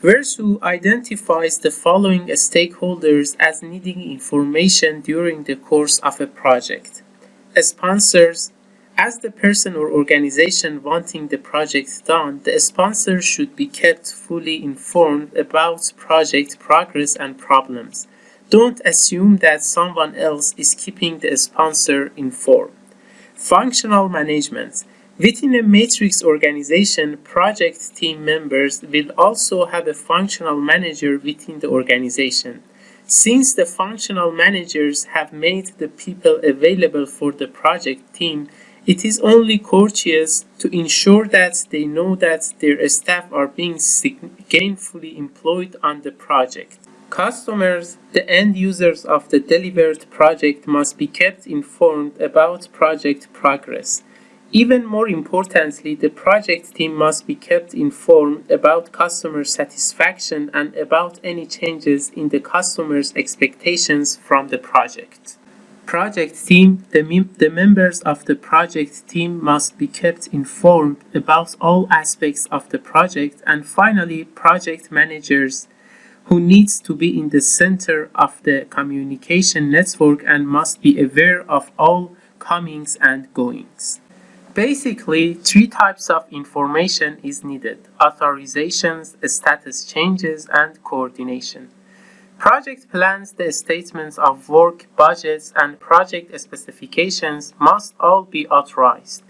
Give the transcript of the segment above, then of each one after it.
Verzuh identifies the following stakeholders as needing information during the course of a project. Sponsors, as the person or organization wanting the project done, the sponsor should be kept fully informed about project progress and problems. Don't assume that someone else is keeping the sponsor informed. Functional management. Within a matrix organization, project team members will also have a functional manager within the organization. Since the functional managers have made the people available for the project team, it is only courteous to ensure that they know that their staff are being gainfully employed on the project. Customers, the end users of the delivered project must be kept informed about project progress. Even more importantly, the project team must be kept informed about customer satisfaction and about any changes in the customer's expectations from the project project team, the, the members of the project team must be kept informed about all aspects of the project and finally project managers who needs to be in the center of the communication network and must be aware of all comings and goings. Basically, three types of information is needed, authorizations, status changes, and coordination. Project plans, the statements of work, budgets, and project specifications must all be authorized.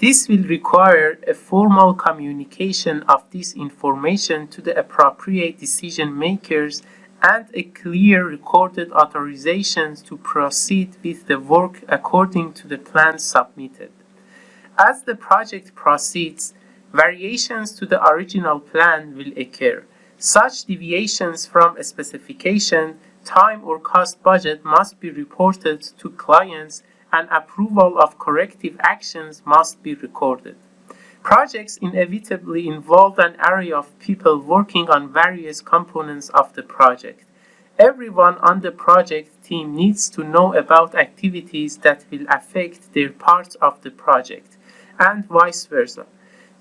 This will require a formal communication of this information to the appropriate decision makers and a clear recorded authorization to proceed with the work according to the plan submitted. As the project proceeds, variations to the original plan will occur. Such deviations from a specification, time or cost budget must be reported to clients and approval of corrective actions must be recorded. Projects inevitably involve an array of people working on various components of the project. Everyone on the project team needs to know about activities that will affect their parts of the project, and vice versa.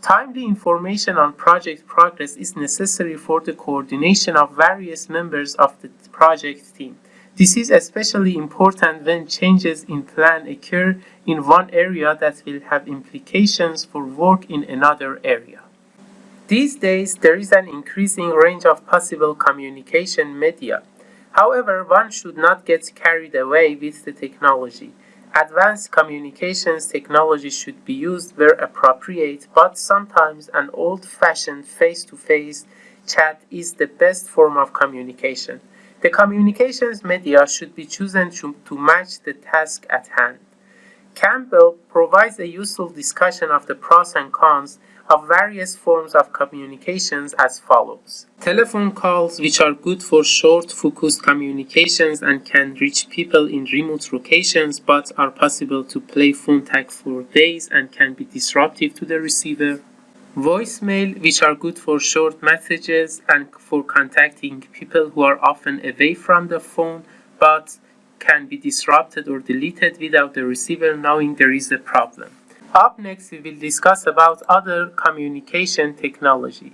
Timely information on project progress is necessary for the coordination of various members of the project team. This is especially important when changes in plan occur in one area that will have implications for work in another area. These days, there is an increasing range of possible communication media. However, one should not get carried away with the technology. Advanced communications technology should be used where appropriate, but sometimes an old-fashioned face-to-face chat is the best form of communication. The communications media should be chosen to, to match the task at hand. Campbell provides a useful discussion of the pros and cons of various forms of communications as follows. Telephone calls, which are good for short, focused communications and can reach people in remote locations, but are possible to play phone tag for days and can be disruptive to the receiver. Voicemail, which are good for short messages and for contacting people who are often away from the phone, but can be disrupted or deleted without the receiver knowing there is a problem. Up next, we will discuss about other communication technology.